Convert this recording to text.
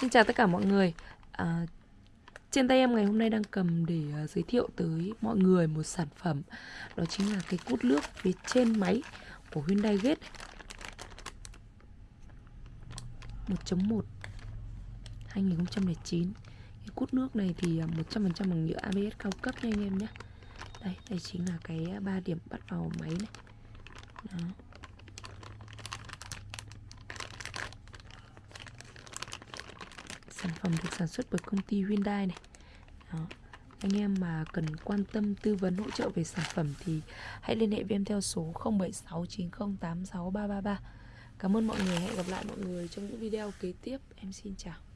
Xin chào tất cả mọi người. À, Trên tay em ngày hôm nay đang cầm để uh, giới thiệu tới mọi người một sản phẩm. Đó chính là cái cút nước phía trên máy của Hyundai Gate. 1.1 2009 Cái cút nước này thì à, 100% bằng nhựa ABS cao cấp nha anh em nhé. Đây, đây chính là cái à, ba điểm bắt vào máy này. Đó. Sản phẩm được sản xuất bởi công ty Hyundai này Đó. Anh em mà cần quan tâm tư vấn hỗ trợ về sản phẩm thì hãy liên hệ với em theo số 0769086333. Cảm ơn mọi người, hẹn gặp lại mọi người trong những video kế tiếp. Em xin chào.